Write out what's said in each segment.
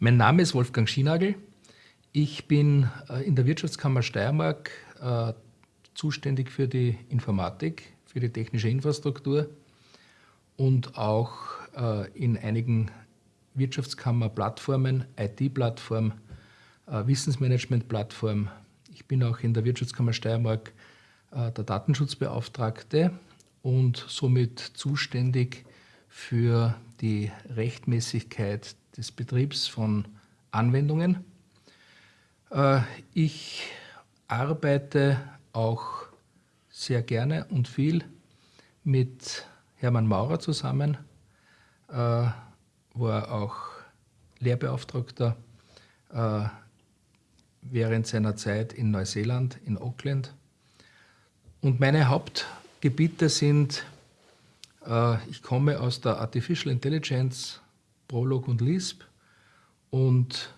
Mein Name ist Wolfgang Schienagel. Ich bin äh, in der Wirtschaftskammer Steiermark äh, zuständig für die Informatik, für die technische Infrastruktur und auch äh, in einigen Wirtschaftskammer-Plattformen, IT-Plattform, Wissensmanagement-Plattform. Ich bin auch in der Wirtschaftskammer Steiermark der Datenschutzbeauftragte und somit zuständig für die Rechtmäßigkeit des Betriebs von Anwendungen. Äh, ich arbeite auch sehr gerne und viel mit Hermann Maurer zusammen, äh, war auch Lehrbeauftragter äh, während seiner Zeit in Neuseeland, in Auckland. Und meine Hauptgebiete sind, ich komme aus der Artificial Intelligence, Prolog und Lisp und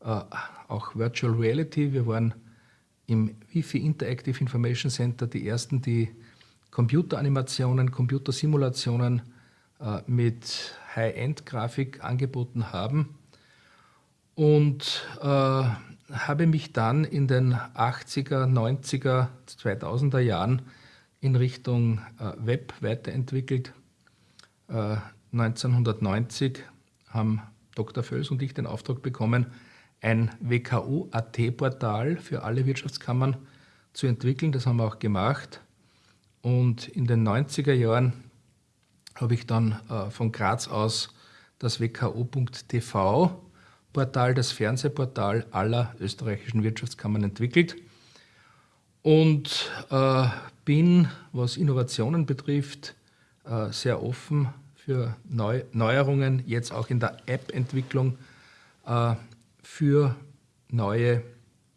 äh, auch Virtual Reality. Wir waren im Wi-Fi Interactive Information Center die ersten, die Computeranimationen, Computersimulationen äh, mit High-End-Grafik angeboten haben und äh, habe mich dann in den 80er, 90er, 2000er Jahren in Richtung äh, Web weiterentwickelt. 1990 äh, haben Dr. Völs und ich den Auftrag bekommen, ein WKU-AT-Portal für alle Wirtschaftskammern zu entwickeln. Das haben wir auch gemacht. Und in den 90er Jahren habe ich dann äh, von Graz aus das WKU.tv Portal, das Fernsehportal aller österreichischen Wirtschaftskammern entwickelt und äh, bin, was Innovationen betrifft, äh, sehr offen für Neu Neuerungen, jetzt auch in der App-Entwicklung äh, für neue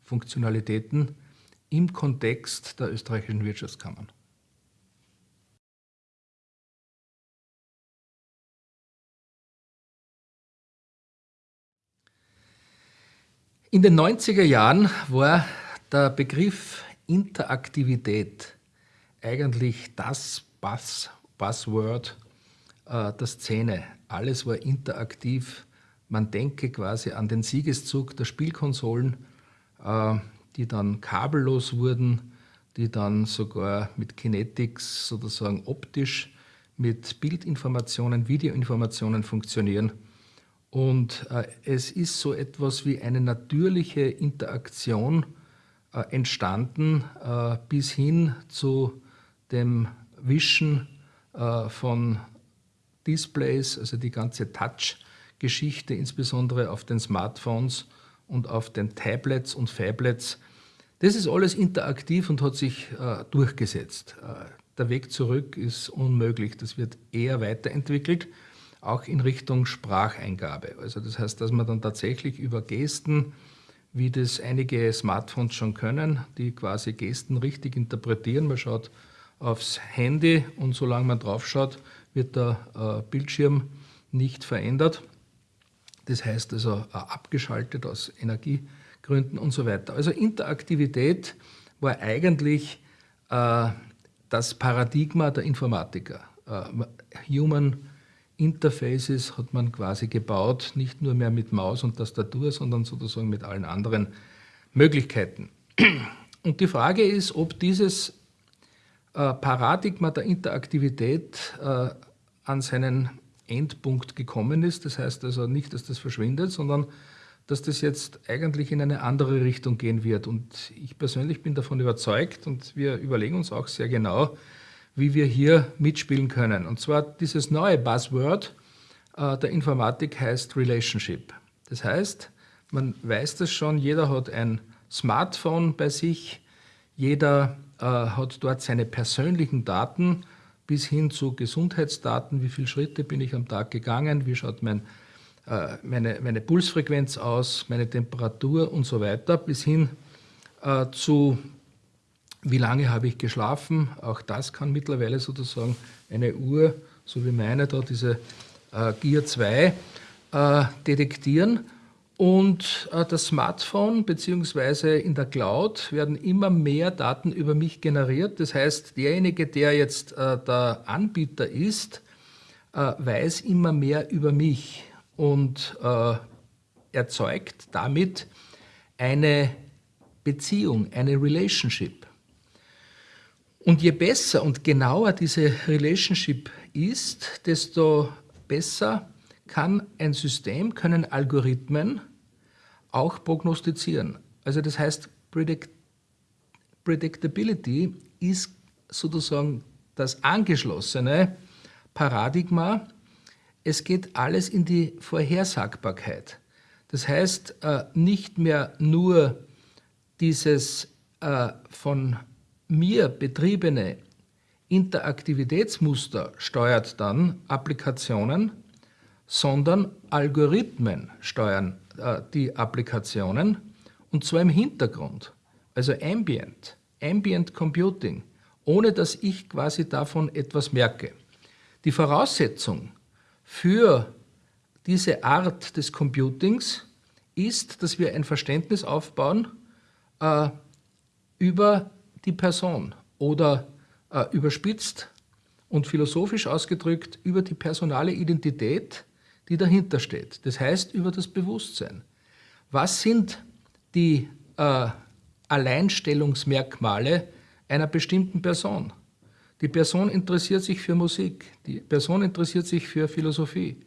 Funktionalitäten im Kontext der österreichischen Wirtschaftskammern. In den 90er Jahren war der Begriff Interaktivität eigentlich das Buzz, Buzzword äh, der Szene. Alles war interaktiv. Man denke quasi an den Siegeszug der Spielkonsolen, äh, die dann kabellos wurden, die dann sogar mit Kinetics sozusagen optisch mit Bildinformationen, Videoinformationen funktionieren. Und äh, es ist so etwas wie eine natürliche Interaktion entstanden äh, bis hin zu dem Wischen äh, von Displays, also die ganze Touch-Geschichte, insbesondere auf den Smartphones und auf den Tablets und Phablets. Das ist alles interaktiv und hat sich äh, durchgesetzt. Äh, der Weg zurück ist unmöglich. Das wird eher weiterentwickelt, auch in Richtung Spracheingabe. Also das heißt, dass man dann tatsächlich über Gesten, wie das einige Smartphones schon können, die quasi Gesten richtig interpretieren. Man schaut aufs Handy und solange man drauf schaut, wird der äh, Bildschirm nicht verändert. Das heißt also äh, abgeschaltet aus Energiegründen und so weiter. Also Interaktivität war eigentlich äh, das Paradigma der Informatiker. Human Interfaces hat man quasi gebaut, nicht nur mehr mit Maus und Tastatur, sondern sozusagen mit allen anderen Möglichkeiten. Und die Frage ist, ob dieses Paradigma der Interaktivität an seinen Endpunkt gekommen ist. Das heißt also nicht, dass das verschwindet, sondern dass das jetzt eigentlich in eine andere Richtung gehen wird. Und ich persönlich bin davon überzeugt und wir überlegen uns auch sehr genau, wie wir hier mitspielen können. Und zwar dieses neue Buzzword äh, der Informatik heißt Relationship. Das heißt, man weiß das schon, jeder hat ein Smartphone bei sich, jeder äh, hat dort seine persönlichen Daten, bis hin zu Gesundheitsdaten, wie viele Schritte bin ich am Tag gegangen, wie schaut mein, äh, meine, meine Pulsfrequenz aus, meine Temperatur und so weiter, bis hin äh, zu wie lange habe ich geschlafen. Auch das kann mittlerweile sozusagen eine Uhr, so wie meine da, diese äh, Gear 2, äh, detektieren. Und äh, das Smartphone bzw. in der Cloud werden immer mehr Daten über mich generiert. Das heißt, derjenige, der jetzt äh, der Anbieter ist, äh, weiß immer mehr über mich. Und erzeugt damit eine Beziehung, eine Relationship. Und je besser und genauer diese Relationship ist, desto besser kann ein System, können Algorithmen auch prognostizieren. Also das heißt, Predict Predictability ist sozusagen das angeschlossene Paradigma. Es geht alles in die Vorhersagbarkeit. Das heißt, äh, nicht mehr nur dieses äh, von mir betriebene Interaktivitätsmuster steuert dann Applikationen, sondern Algorithmen steuern äh, die Applikationen und zwar im Hintergrund, also Ambient, Ambient Computing, ohne dass ich quasi davon etwas merke. Die Voraussetzung für diese Art des Computings ist, dass wir ein Verständnis aufbauen äh, über die Person oder äh, überspitzt und philosophisch ausgedrückt über die personale Identität, die dahinter steht. Das heißt über das Bewusstsein. Was sind die äh, Alleinstellungsmerkmale einer bestimmten Person? Die Person interessiert sich für Musik, die Person interessiert sich für Philosophie,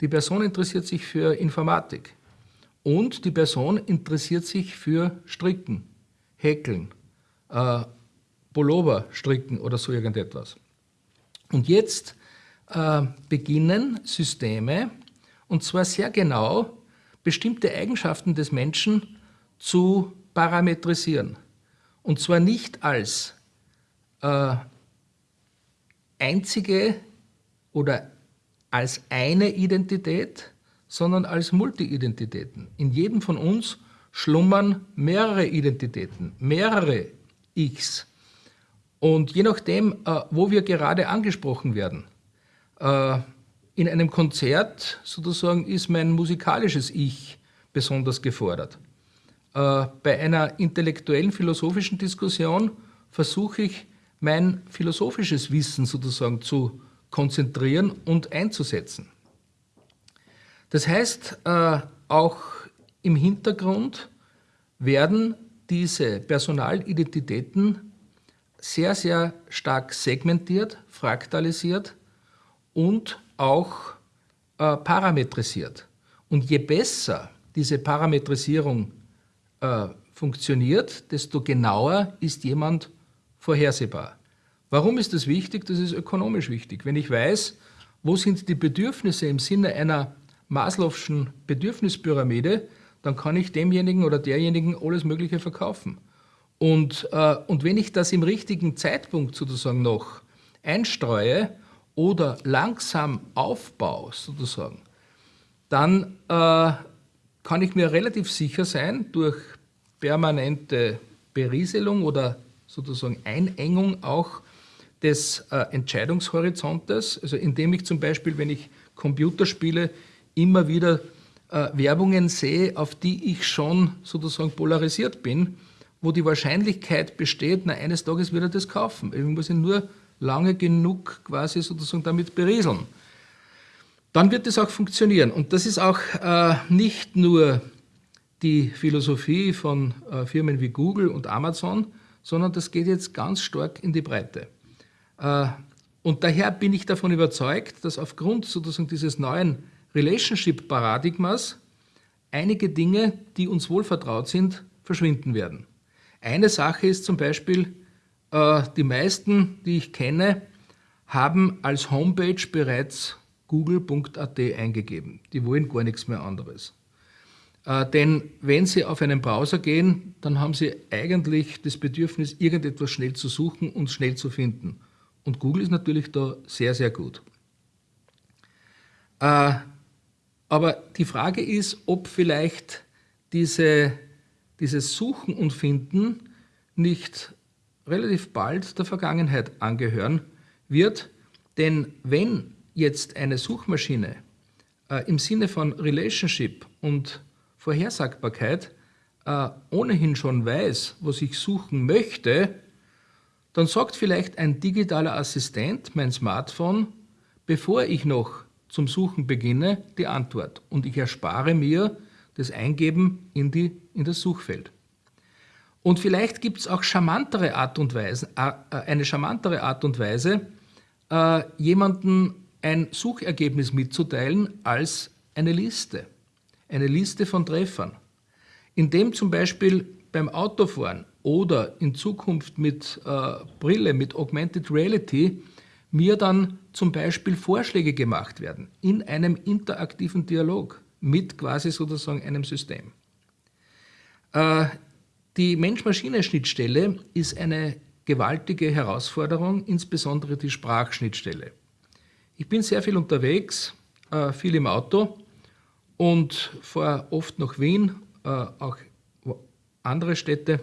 die Person interessiert sich für Informatik und die Person interessiert sich für Stricken, Häkeln, äh, Pullover stricken oder so irgendetwas. Und jetzt äh, beginnen Systeme, und zwar sehr genau, bestimmte Eigenschaften des Menschen zu parametrisieren. Und zwar nicht als äh, einzige oder als eine Identität, sondern als Multi-Identitäten. In jedem von uns schlummern mehrere Identitäten, mehrere Ichs. Und je nachdem, äh, wo wir gerade angesprochen werden, äh, in einem Konzert sozusagen ist mein musikalisches Ich besonders gefordert. Äh, bei einer intellektuellen philosophischen Diskussion versuche ich mein philosophisches Wissen sozusagen zu konzentrieren und einzusetzen. Das heißt, auch im Hintergrund werden diese Personalidentitäten sehr, sehr stark segmentiert, fraktalisiert und auch äh, parametrisiert. Und je besser diese Parametrisierung äh, funktioniert, desto genauer ist jemand vorhersehbar. Warum ist das wichtig? Das ist ökonomisch wichtig. Wenn ich weiß, wo sind die Bedürfnisse im Sinne einer Maslow'schen Bedürfnispyramide, dann kann ich demjenigen oder derjenigen alles Mögliche verkaufen. Und, äh, und wenn ich das im richtigen Zeitpunkt sozusagen noch einstreue oder langsam aufbaue sozusagen, dann äh, kann ich mir relativ sicher sein, durch permanente Berieselung oder sozusagen Einengung auch des äh, Entscheidungshorizontes, also indem ich zum Beispiel, wenn ich Computerspiele, immer wieder äh, Werbungen sehe, auf die ich schon sozusagen polarisiert bin, wo die Wahrscheinlichkeit besteht, na, eines Tages wird er das kaufen. Ich muss ihn nur lange genug quasi sozusagen damit berieseln. Dann wird es auch funktionieren. Und das ist auch äh, nicht nur die Philosophie von äh, Firmen wie Google und Amazon, sondern das geht jetzt ganz stark in die Breite. Äh, und daher bin ich davon überzeugt, dass aufgrund sozusagen dieses neuen Relationship-Paradigmas einige Dinge, die uns wohl vertraut sind, verschwinden werden. Eine Sache ist zum Beispiel, äh, die meisten, die ich kenne, haben als Homepage bereits google.at eingegeben. Die wollen gar nichts mehr anderes. Äh, denn wenn Sie auf einen Browser gehen, dann haben Sie eigentlich das Bedürfnis, irgendetwas schnell zu suchen und schnell zu finden. Und Google ist natürlich da sehr, sehr gut. Äh, aber die Frage ist, ob vielleicht diese dieses Suchen und Finden nicht relativ bald der Vergangenheit angehören wird. Denn wenn jetzt eine Suchmaschine äh, im Sinne von Relationship und Vorhersagbarkeit äh, ohnehin schon weiß, was ich suchen möchte, dann sagt vielleicht ein digitaler Assistent, mein Smartphone, bevor ich noch zum Suchen beginne, die Antwort. Und ich erspare mir das Eingeben in, die, in das Suchfeld. Und vielleicht gibt es auch charmantere Art und Weise, äh, eine charmantere Art und Weise, äh, jemanden ein Suchergebnis mitzuteilen als eine Liste. Eine Liste von Treffern. Indem zum Beispiel beim Autofahren oder in Zukunft mit äh, Brille, mit Augmented Reality, mir dann zum Beispiel Vorschläge gemacht werden in einem interaktiven Dialog mit quasi sozusagen einem System. Äh, die Mensch-Maschine-Schnittstelle ist eine gewaltige Herausforderung, insbesondere die Sprachschnittstelle. Ich bin sehr viel unterwegs, äh, viel im Auto und fahre oft nach Wien, äh, auch andere Städte.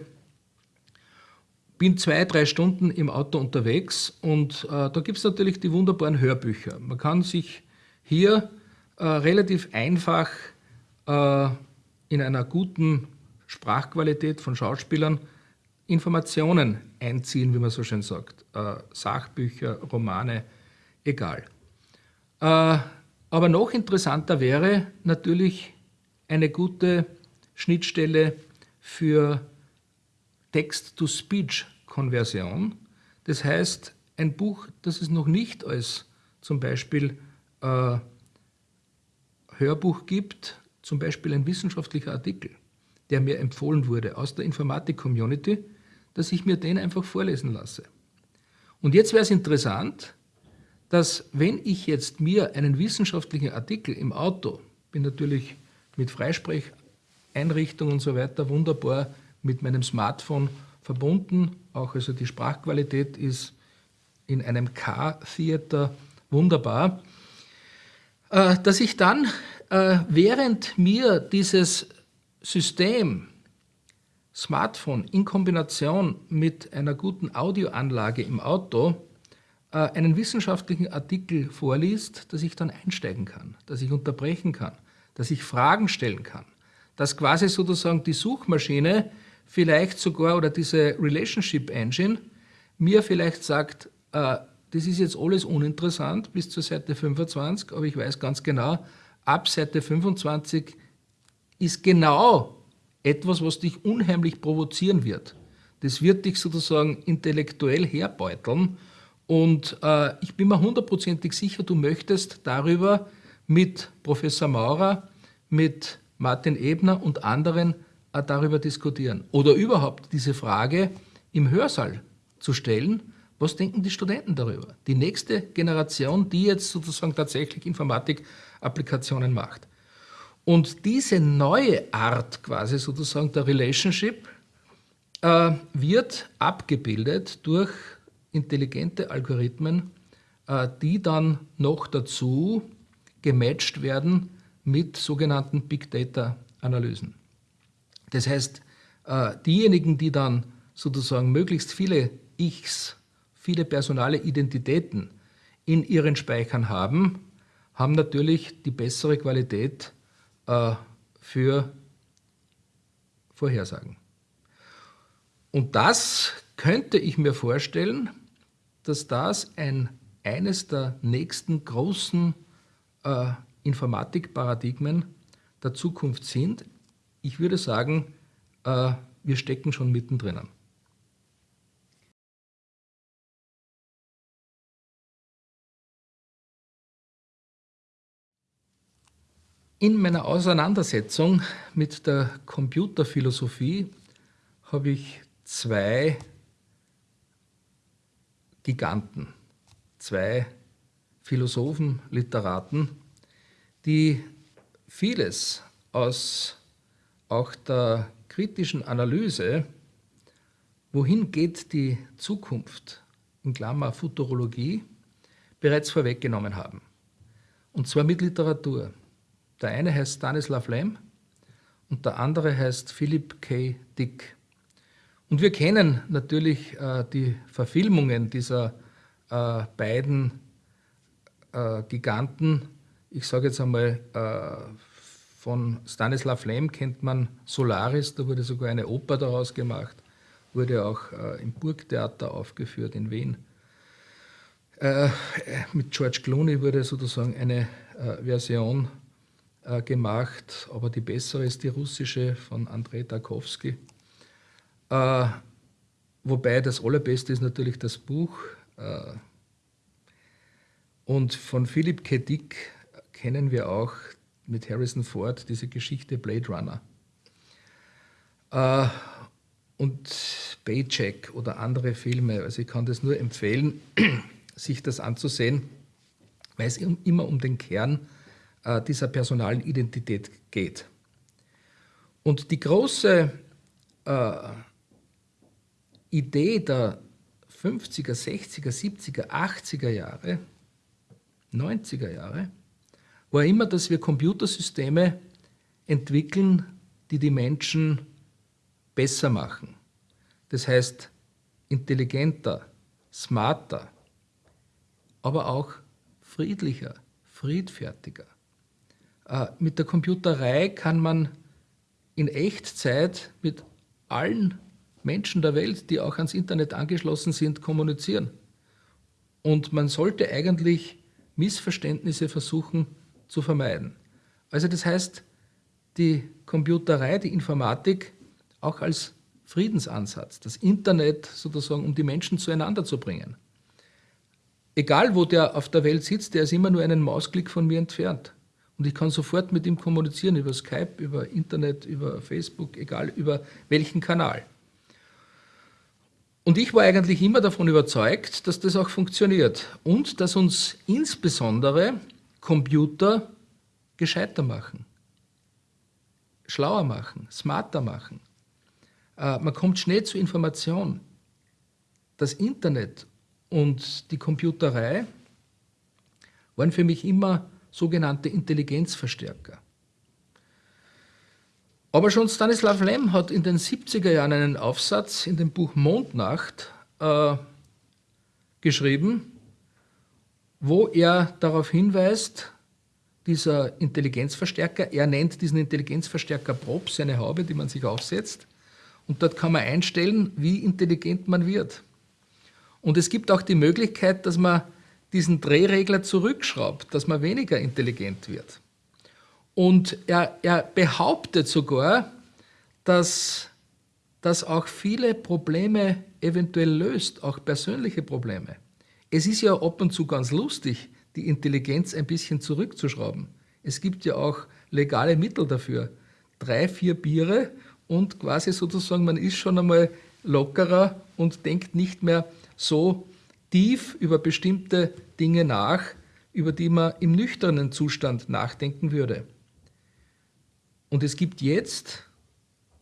Bin zwei, drei Stunden im Auto unterwegs und äh, da gibt es natürlich die wunderbaren Hörbücher. Man kann sich hier äh, relativ einfach äh, in einer guten Sprachqualität von Schauspielern Informationen einziehen, wie man so schön sagt. Äh, Sachbücher, Romane, egal. Äh, aber noch interessanter wäre natürlich eine gute Schnittstelle für Text-to-Speech-Konversion. Das heißt, ein Buch, das es noch nicht als zum Beispiel äh, Hörbuch gibt, zum Beispiel ein wissenschaftlicher Artikel, der mir empfohlen wurde aus der Informatik-Community, dass ich mir den einfach vorlesen lasse. Und jetzt wäre es interessant, dass wenn ich jetzt mir einen wissenschaftlichen Artikel im Auto, bin natürlich mit Freisprech Einrichtung und so weiter wunderbar mit meinem Smartphone verbunden. Auch also die Sprachqualität ist in einem Car-Theater wunderbar. Äh, dass ich dann, äh, während mir dieses System Smartphone in Kombination mit einer guten Audioanlage im Auto äh, einen wissenschaftlichen Artikel vorliest, dass ich dann einsteigen kann, dass ich unterbrechen kann, dass ich Fragen stellen kann dass quasi sozusagen die Suchmaschine vielleicht sogar oder diese Relationship Engine mir vielleicht sagt, äh, das ist jetzt alles uninteressant bis zur Seite 25, aber ich weiß ganz genau, ab Seite 25 ist genau etwas, was dich unheimlich provozieren wird. Das wird dich sozusagen intellektuell herbeuteln und äh, ich bin mir hundertprozentig sicher, du möchtest darüber mit Professor Maurer, mit Martin Ebner und anderen darüber diskutieren. Oder überhaupt diese Frage im Hörsaal zu stellen, was denken die Studenten darüber? Die nächste Generation, die jetzt sozusagen tatsächlich Informatik-Applikationen macht. Und diese neue Art quasi sozusagen der Relationship äh, wird abgebildet durch intelligente Algorithmen, äh, die dann noch dazu gematcht werden mit sogenannten Big Data Analysen. Das heißt, äh, diejenigen, die dann sozusagen möglichst viele Ichs, viele personale Identitäten in ihren Speichern haben, haben natürlich die bessere Qualität äh, für Vorhersagen. Und das könnte ich mir vorstellen, dass das ein, eines der nächsten großen äh, Informatikparadigmen der Zukunft sind. Ich würde sagen, äh, wir stecken schon mittendrin. In meiner Auseinandersetzung mit der Computerphilosophie habe ich zwei Giganten, zwei Philosophen, Literaten die vieles aus auch der kritischen Analyse, wohin geht die Zukunft, in Klammer Futurologie, bereits vorweggenommen haben. Und zwar mit Literatur. Der eine heißt Stanislav Lem und der andere heißt Philip K. Dick. Und wir kennen natürlich äh, die Verfilmungen dieser äh, beiden äh, Giganten ich sage jetzt einmal, äh, von Stanislav Lem kennt man Solaris, da wurde sogar eine Oper daraus gemacht, wurde auch äh, im Burgtheater aufgeführt in Wien. Äh, mit George Clooney wurde sozusagen eine Version äh, gemacht, aber die bessere ist die russische von Andrei Tarkovsky. Äh, wobei das allerbeste ist natürlich das Buch. Äh, und von Philip K. Dick kennen wir auch mit Harrison Ford diese Geschichte Blade Runner. Äh, und Paycheck oder andere Filme. Also ich kann das nur empfehlen, sich das anzusehen, weil es immer um den Kern äh, dieser personalen Identität geht. Und die große äh, Idee der 50er, 60er, 70er, 80er Jahre, 90er Jahre, war immer, dass wir Computersysteme entwickeln, die die Menschen besser machen. Das heißt, intelligenter, smarter, aber auch friedlicher, friedfertiger. Äh, mit der Computerei kann man in Echtzeit mit allen Menschen der Welt, die auch ans Internet angeschlossen sind, kommunizieren. Und man sollte eigentlich Missverständnisse versuchen zu vermeiden. Also das heißt, die Computerei, die Informatik auch als Friedensansatz, das Internet sozusagen, um die Menschen zueinander zu bringen. Egal, wo der auf der Welt sitzt, der ist immer nur einen Mausklick von mir entfernt. Und ich kann sofort mit ihm kommunizieren über Skype, über Internet, über Facebook, egal über welchen Kanal. Und ich war eigentlich immer davon überzeugt, dass das auch funktioniert und dass uns insbesondere Computer gescheiter machen, schlauer machen, smarter machen. Äh, man kommt schnell zu Information. Das Internet und die Computerei waren für mich immer sogenannte Intelligenzverstärker. Aber schon Stanislav Lem hat in den 70er Jahren einen Aufsatz in dem Buch Mondnacht äh, geschrieben, wo er darauf hinweist, dieser Intelligenzverstärker, er nennt diesen Intelligenzverstärker Props, eine Haube, die man sich aufsetzt, und dort kann man einstellen, wie intelligent man wird. Und es gibt auch die Möglichkeit, dass man diesen Drehregler zurückschraubt, dass man weniger intelligent wird. Und er, er behauptet sogar, dass das auch viele Probleme eventuell löst, auch persönliche Probleme. Es ist ja ab und zu ganz lustig, die Intelligenz ein bisschen zurückzuschrauben. Es gibt ja auch legale Mittel dafür. Drei, vier Biere und quasi sozusagen, man ist schon einmal lockerer und denkt nicht mehr so tief über bestimmte Dinge nach, über die man im nüchternen Zustand nachdenken würde. Und es gibt jetzt,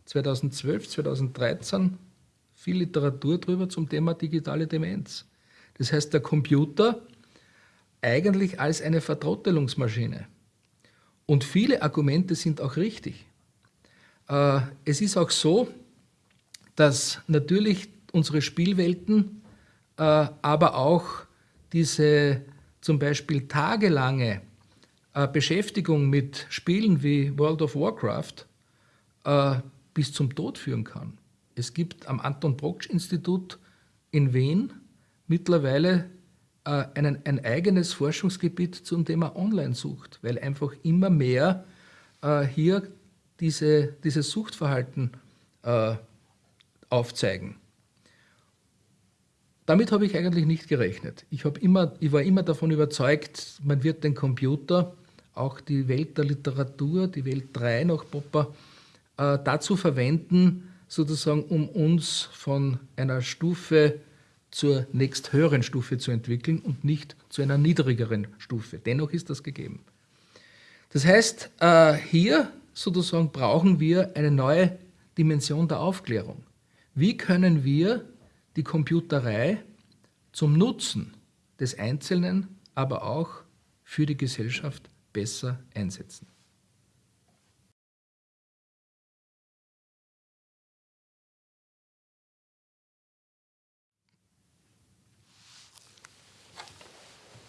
2012, 2013, viel Literatur darüber zum Thema digitale Demenz. Das heißt, der Computer eigentlich als eine Vertrottelungsmaschine. Und viele Argumente sind auch richtig. Äh, es ist auch so, dass natürlich unsere Spielwelten, äh, aber auch diese zum Beispiel tagelange äh, Beschäftigung mit Spielen wie World of Warcraft bis zum Tod führen kann. Es gibt am Anton Brocksch Institut in Wien mittlerweile einen, ein eigenes Forschungsgebiet zum Thema Online-Sucht, weil einfach immer mehr hier diese, dieses Suchtverhalten äh, aufzeigen. Damit habe ich eigentlich nicht gerechnet. Ich, immer, ich war immer davon überzeugt, man wird den Computer, auch die Welt der Literatur, die Welt 3 nach Popper, äh, dazu verwenden, sozusagen, um uns von einer Stufe zur nächsthöheren Stufe zu entwickeln und nicht zu einer niedrigeren Stufe. Dennoch ist das gegeben. Das heißt, äh, hier sozusagen brauchen wir eine neue Dimension der Aufklärung. Wie können wir die Computerei zum Nutzen des Einzelnen, aber auch für die Gesellschaft besser einsetzen?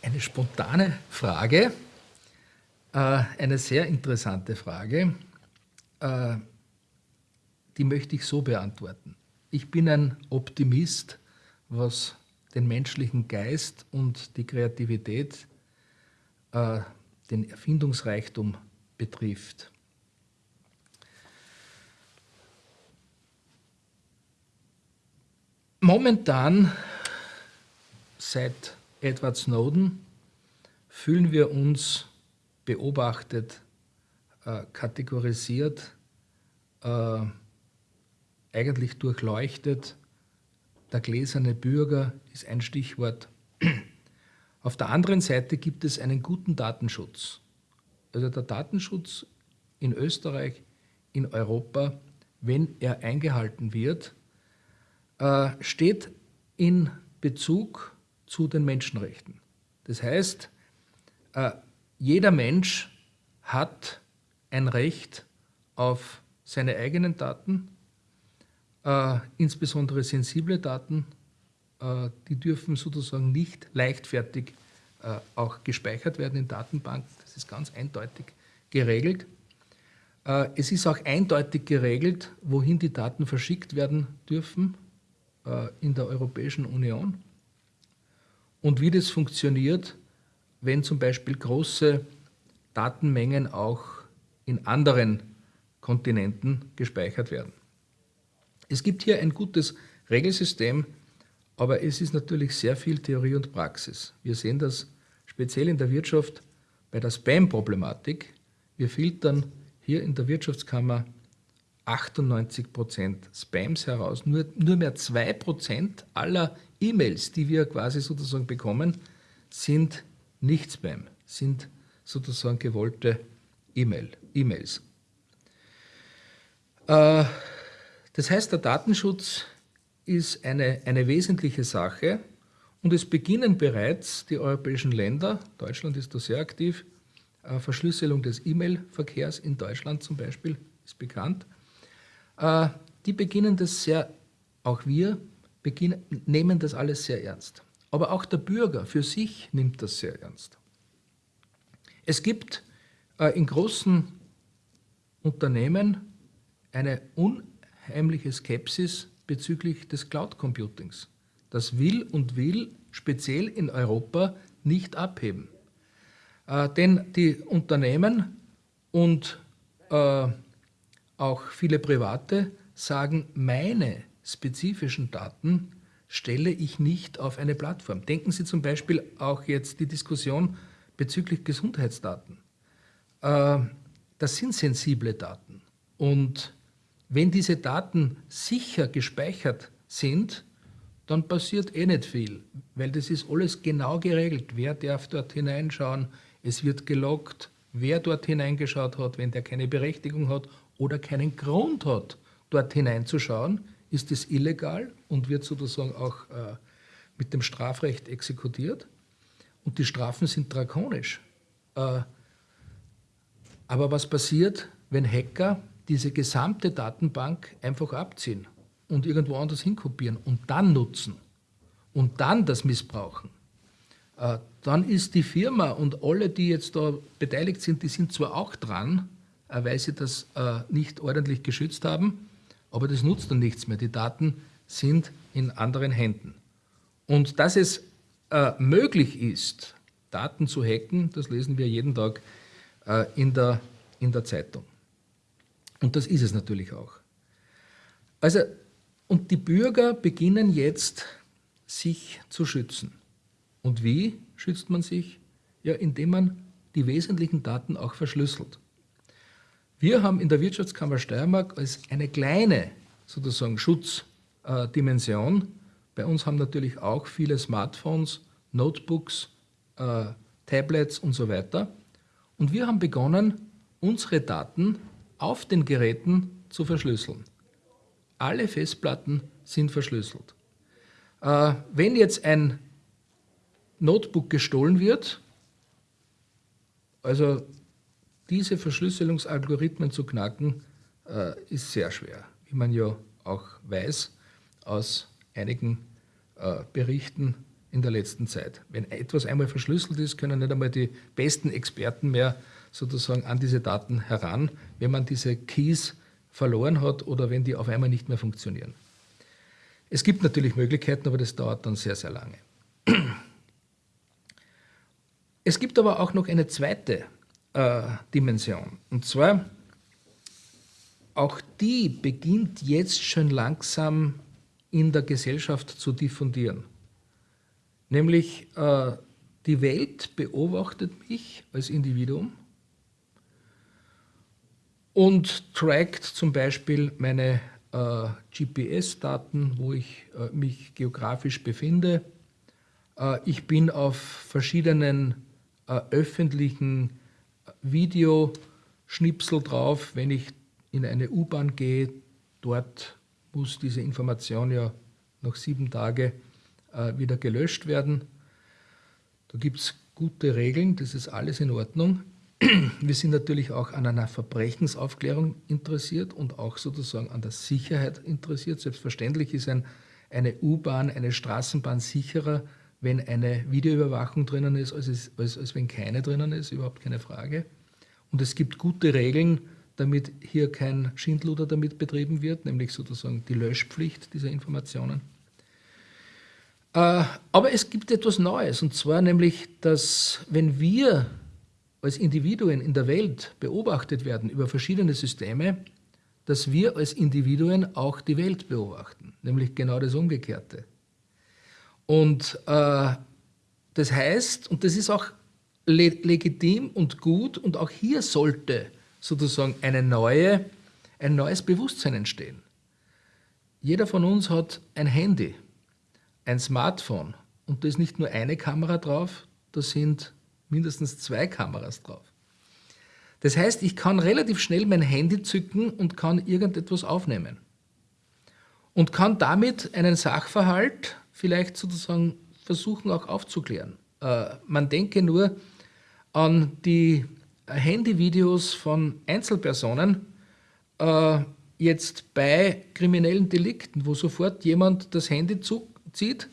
Eine spontane Frage, äh, eine sehr interessante Frage, äh, die möchte ich so beantworten. Ich bin ein Optimist, was den menschlichen Geist und die Kreativität, äh, den Erfindungsreichtum betrifft. Momentan, seit Edward Snowden, fühlen wir uns beobachtet, äh, kategorisiert, äh, eigentlich durchleuchtet. Der gläserne Bürger ist ein Stichwort. Auf der anderen Seite gibt es einen guten Datenschutz. Also der Datenschutz in Österreich, in Europa, wenn er eingehalten wird, äh, steht in Bezug zu den Menschenrechten. Das heißt, äh, jeder Mensch hat ein Recht auf seine eigenen Daten, äh, insbesondere sensible Daten, die dürfen sozusagen nicht leichtfertig auch gespeichert werden in Datenbanken. Das ist ganz eindeutig geregelt. Es ist auch eindeutig geregelt, wohin die Daten verschickt werden dürfen äh, in der Europäischen Union und wie das funktioniert, wenn zum Beispiel große Datenmengen auch in anderen Kontinenten gespeichert werden. Es gibt hier ein gutes Regelsystem, aber es ist natürlich sehr viel Theorie und Praxis. Wir sehen das speziell in der Wirtschaft bei der Spam-Problematik. Wir filtern hier in der Wirtschaftskammer 98% Spams heraus. Nur, nur mehr 2% aller E-Mails, die wir quasi sozusagen bekommen, sind nicht Spam, sind sozusagen gewollte E-Mails. Äh, das heißt, der Datenschutz ist eine, eine wesentliche Sache und es beginnen bereits die europäischen Länder, Deutschland ist da sehr aktiv, äh, Verschlüsselung des E-Mail-Verkehrs in Deutschland zum Beispiel ist bekannt. Äh, die beginnen das sehr, auch wir beginnen, nehmen das alles sehr ernst. Aber auch der Bürger für sich nimmt das sehr ernst. Es gibt äh, in großen Unternehmen eine unheimliche Skepsis bezüglich des Cloud Computings. Das will und will speziell in Europa nicht abheben. Äh, denn die Unternehmen und äh, auch viele Private sagen, meine spezifischen Daten stelle ich nicht auf eine Plattform. Denken Sie zum Beispiel auch jetzt die Diskussion bezüglich Gesundheitsdaten. Äh, das sind sensible Daten. Und wenn diese Daten sicher gespeichert sind, dann passiert eh nicht viel, weil das ist alles genau geregelt. Wer darf dort hineinschauen? Es wird gelockt, wer dort hineingeschaut hat, wenn der keine Berechtigung hat oder keinen Grund hat, dort hineinzuschauen, ist es illegal und wird sozusagen auch äh, mit dem Strafrecht exekutiert. Und die Strafen sind drakonisch. Äh, aber was passiert, wenn Hacker diese gesamte Datenbank einfach abziehen und irgendwo anders hinkopieren und dann nutzen und dann das missbrauchen? Äh, dann ist die Firma und alle, die jetzt da beteiligt sind, die sind zwar auch dran, weil sie das äh, nicht ordentlich geschützt haben. Aber das nutzt dann nichts mehr. Die Daten sind in anderen Händen. Und dass es äh, möglich ist, Daten zu hacken, das lesen wir jeden Tag in, der, in der Zeitung. Und das ist es natürlich auch. Also, und die Bürger beginnen jetzt, sich zu schützen. Und wie schützt man sich? Ja, indem man die wesentlichen Daten auch verschlüsselt. Wir haben in der Wirtschaftskammer Steiermark als eine kleine sozusagen Schutzdimension, bei uns haben natürlich auch viele Smartphones, Notebooks, äh, Tablets und so weiter. Und wir haben begonnen, unsere Daten auf den Geräten zu verschlüsseln. Alle Festplatten sind verschlüsselt. Äh, wenn jetzt ein Notebook gestohlen wird, also diese Verschlüsselungsalgorithmen zu knacken, äh, ist sehr schwer, wie man ja auch weiß aus einigen äh, Berichten in der letzten Zeit. Wenn etwas einmal verschlüsselt ist, können nicht einmal die besten Experten mehr sozusagen an diese Daten heran, wenn man diese Keys verloren hat oder wenn die auf einmal nicht mehr funktionieren. Es gibt natürlich Möglichkeiten, aber das dauert dann sehr, sehr lange. Es gibt aber auch noch eine zweite äh, Dimension. Und zwar, auch die beginnt jetzt schon langsam in der Gesellschaft zu diffundieren. Nämlich äh, die Welt beobachtet mich als Individuum und trackt zum Beispiel meine äh, GPS-Daten, wo ich äh, mich geografisch befinde. Äh, ich bin auf verschiedenen äh, öffentlichen Videoschnipsel drauf, wenn ich in eine U-Bahn gehe. Dort muss diese Information ja nach sieben Tagen äh, wieder gelöscht werden. Da gibt es gute Regeln, das ist alles in Ordnung. Wir sind natürlich auch an einer Verbrechensaufklärung interessiert und auch sozusagen an der Sicherheit interessiert. Selbstverständlich ist ein, eine U-Bahn, eine Straßenbahn sicherer, wenn eine Videoüberwachung drinnen ist, als, es, als, als wenn keine drinnen ist, überhaupt keine Frage. Und es gibt gute Regeln, damit hier kein Schindluder damit betrieben wird, nämlich sozusagen die Löschpflicht dieser Informationen. Äh, aber es gibt etwas Neues, und zwar nämlich, dass wenn wir als Individuen in der Welt beobachtet werden über verschiedene Systeme, dass wir als Individuen auch die Welt beobachten, nämlich genau das Umgekehrte. Und äh, das heißt, und das ist auch le legitim und gut, und auch hier sollte sozusagen eine neue, ein neues Bewusstsein entstehen. Jeder von uns hat ein Handy, ein Smartphone, und da ist nicht nur eine Kamera drauf, da sind mindestens zwei Kameras drauf. Das heißt, ich kann relativ schnell mein Handy zücken und kann irgendetwas aufnehmen. Und kann damit einen Sachverhalt vielleicht sozusagen versuchen auch aufzuklären. Äh, man denke nur an die Handyvideos von Einzelpersonen, äh, jetzt bei kriminellen Delikten, wo sofort jemand das Handy zieht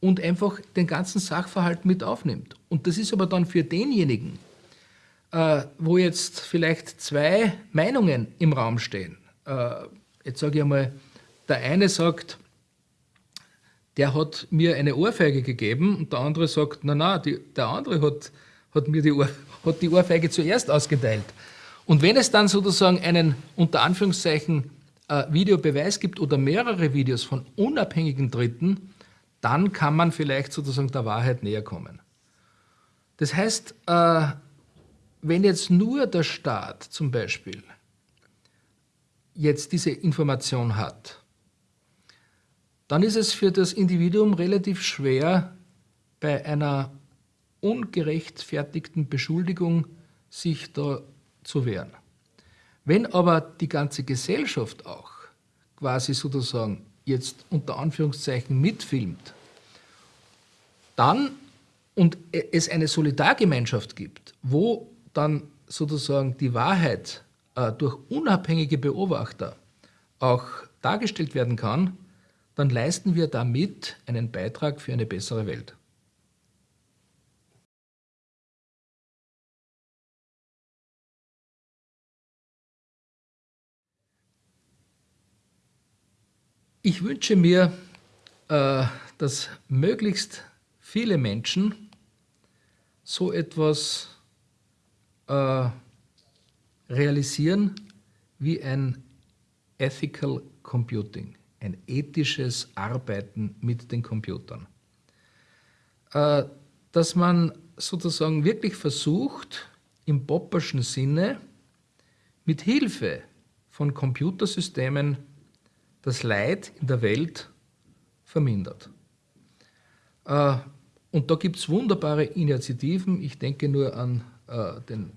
und einfach den ganzen Sachverhalt mit aufnimmt. Und das ist aber dann für denjenigen, äh, wo jetzt vielleicht zwei Meinungen im Raum stehen. Äh, jetzt sage ich einmal, der eine sagt, der hat mir eine Ohrfeige gegeben und der andere sagt, na na, die, der andere hat, hat mir die, Ohr, hat die Ohrfeige zuerst ausgeteilt. Und wenn es dann sozusagen einen unter Anführungszeichen äh, Videobeweis gibt oder mehrere Videos von unabhängigen Dritten, dann kann man vielleicht sozusagen der Wahrheit näher kommen. Das heißt, äh, wenn jetzt nur der Staat zum Beispiel jetzt diese Information hat, dann ist es für das Individuum relativ schwer, bei einer ungerechtfertigten Beschuldigung sich da zu wehren. Wenn aber die ganze Gesellschaft auch quasi sozusagen jetzt unter Anführungszeichen mitfilmt, dann und es eine Solidargemeinschaft gibt, wo dann sozusagen die Wahrheit äh, durch unabhängige Beobachter auch dargestellt werden kann, dann leisten wir damit einen Beitrag für eine bessere Welt. Ich wünsche mir, äh, dass möglichst viele Menschen so etwas äh, realisieren wie ein Ethical Computing, ein ethisches Arbeiten mit den Computern. Äh, dass man sozusagen wirklich versucht, im Popperschen Sinne mit Hilfe von Computersystemen das Leid in der Welt vermindert. Äh, und da gibt es wunderbare Initiativen. Ich denke nur an äh, den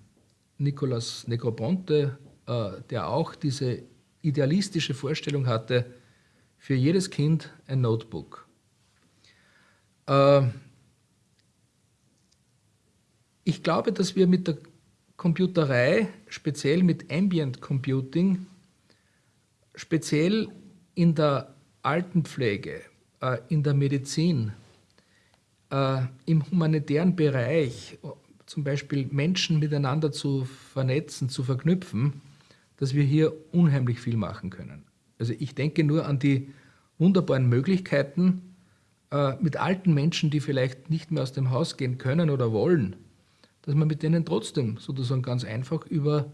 Nicolas Negroponte, der auch diese idealistische Vorstellung hatte, für jedes Kind ein Notebook. ich glaube, dass wir mit der Computerei, speziell mit Ambient Computing, speziell in der Altenpflege, äh, in der Medizin, äh, im humanitären Bereich, zum Beispiel Menschen miteinander zu vernetzen, zu verknüpfen, dass wir hier unheimlich viel machen können. Also ich denke nur an die wunderbaren Möglichkeiten, äh, mit alten Menschen, die vielleicht nicht mehr aus dem Haus gehen können oder wollen, dass man mit denen trotzdem sozusagen ganz einfach über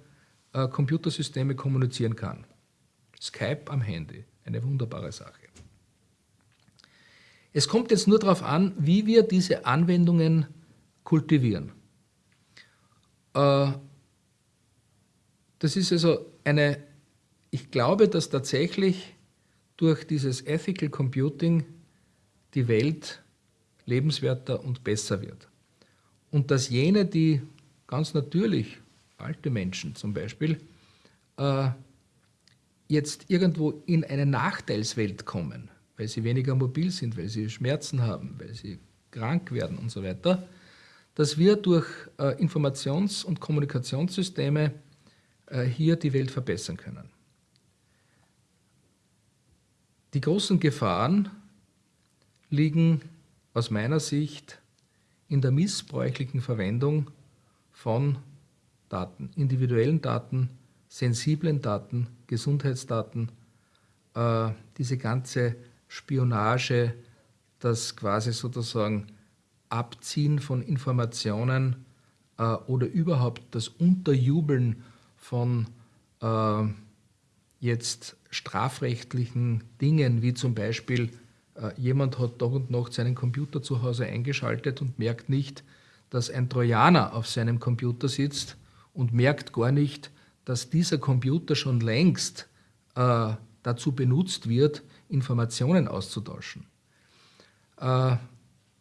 äh, Computersysteme kommunizieren kann. Skype am Handy, eine wunderbare Sache. Es kommt jetzt nur darauf an, wie wir diese Anwendungen kultivieren. Äh, das ist also eine, ich glaube, dass tatsächlich durch dieses Ethical Computing die Welt lebenswerter und besser wird. Und dass jene, die ganz natürlich, alte Menschen zum Beispiel, äh, jetzt irgendwo in eine Nachteilswelt kommen, weil sie weniger mobil sind, weil sie Schmerzen haben, weil sie krank werden und so weiter, dass wir durch äh, Informations- und Kommunikationssysteme äh, hier die Welt verbessern können. Die großen Gefahren liegen aus meiner Sicht in der missbräuchlichen Verwendung von Daten, individuellen Daten, sensiblen Daten, Gesundheitsdaten, äh, diese ganze Spionage, das quasi sozusagen Abziehen von Informationen äh, oder überhaupt das Unterjubeln von äh, jetzt strafrechtlichen Dingen, wie zum Beispiel äh, jemand hat doch und noch seinen Computer zu Hause eingeschaltet und merkt nicht, dass ein Trojaner auf seinem Computer sitzt und merkt gar nicht, dass dieser Computer schon längst äh, dazu benutzt wird, Informationen auszutauschen. Äh,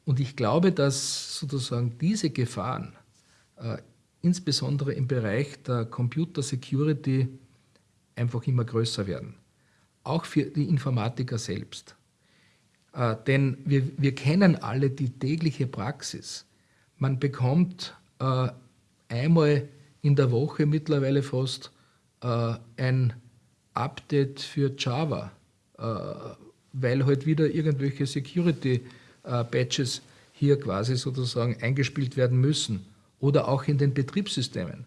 und ich glaube, dass sozusagen diese Gefahren, äh, insbesondere im Bereich der Computer Security, einfach immer größer werden. Auch für die Informatiker selbst. Äh, denn wir, wir kennen alle die tägliche Praxis. Man bekommt äh, einmal in der Woche mittlerweile fast äh, ein Update für Java, äh, weil halt wieder irgendwelche Security-Patches äh, hier quasi sozusagen eingespielt werden müssen oder auch in den Betriebssystemen.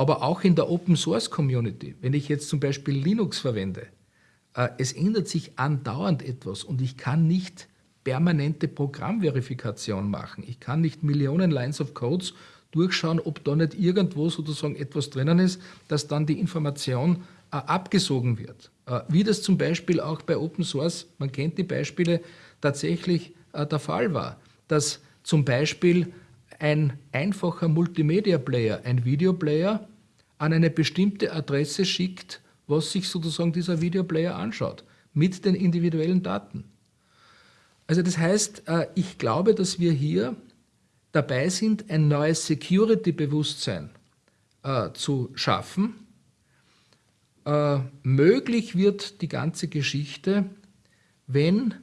Aber auch in der Open Source Community, wenn ich jetzt zum Beispiel Linux verwende, äh, es ändert sich andauernd etwas und ich kann nicht permanente Programmverifikation machen. Ich kann nicht Millionen Lines of Codes durchschauen, ob da nicht irgendwo sozusagen etwas drinnen ist, dass dann die Information äh, abgesogen wird. Äh, wie das zum Beispiel auch bei Open Source, man kennt die Beispiele, tatsächlich der Fall war, dass zum Beispiel ein einfacher Multimedia-Player, ein Videoplayer, an eine bestimmte Adresse schickt, was sich sozusagen dieser Videoplayer anschaut, mit den individuellen Daten. Also das heißt, äh, ich glaube, dass wir hier dabei sind, ein neues Security-Bewusstsein äh, zu schaffen. Äh, möglich wird die ganze Geschichte, wenn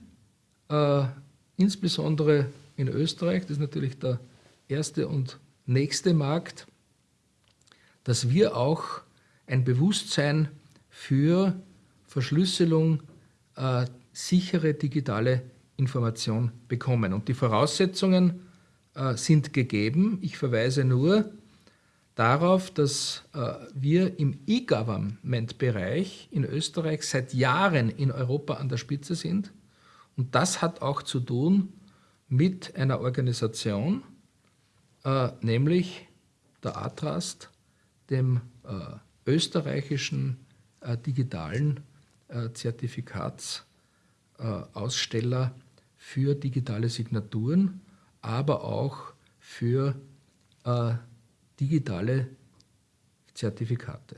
insbesondere in Österreich, das ist natürlich der erste und nächste Markt, dass wir auch ein Bewusstsein für Verschlüsselung, äh, sichere digitale Information bekommen. Und die Voraussetzungen äh, sind gegeben. Ich verweise nur darauf, dass äh, wir im E-Government-Bereich in Österreich seit Jahren in Europa an der Spitze sind. Und das hat auch zu tun mit einer Organisation, äh, nämlich der ATRAST, dem äh, österreichischen äh, digitalen äh, Zertifikatsaussteller für digitale Signaturen, aber auch für digitale Zertifikate.